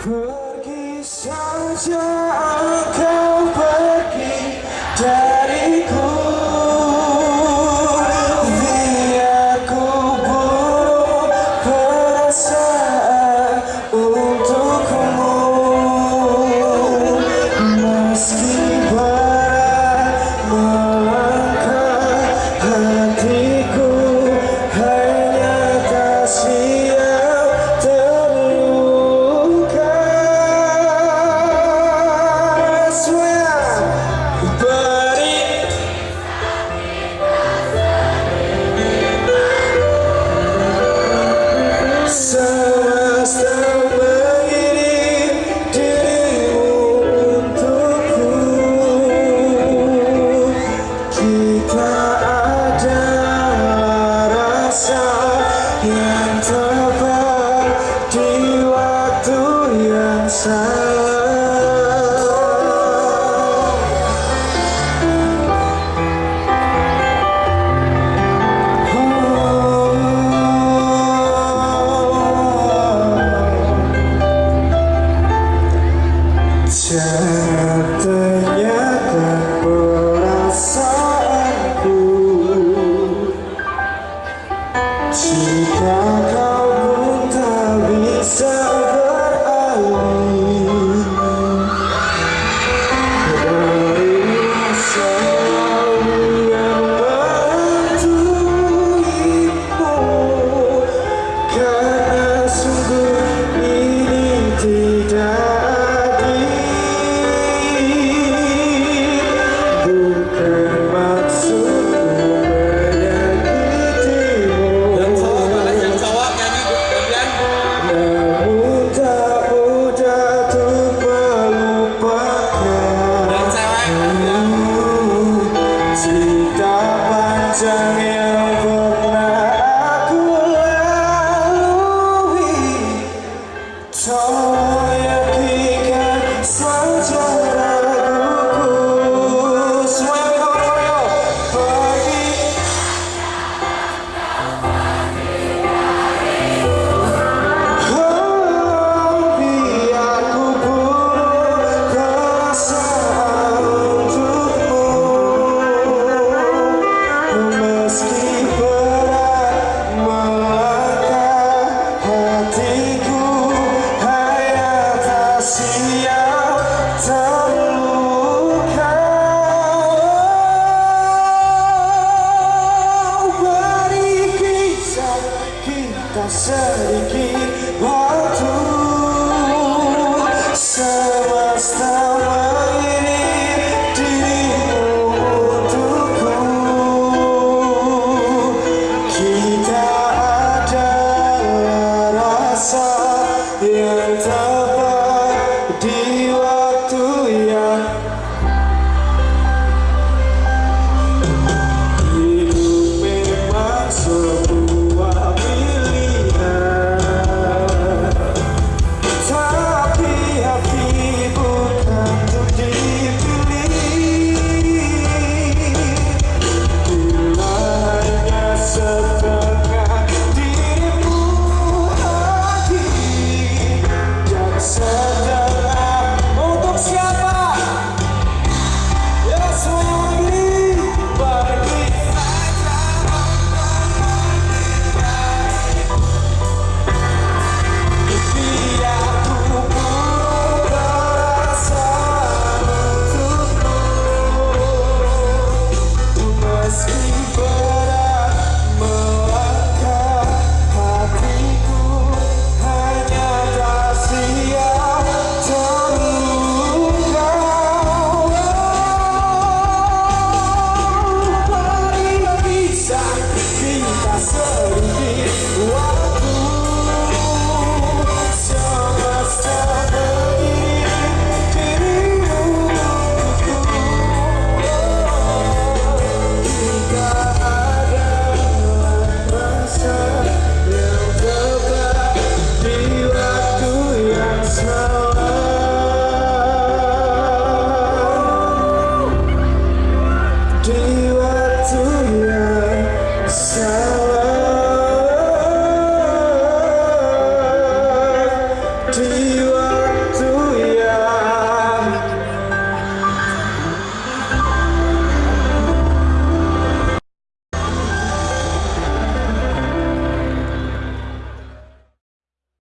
Saja engkau salah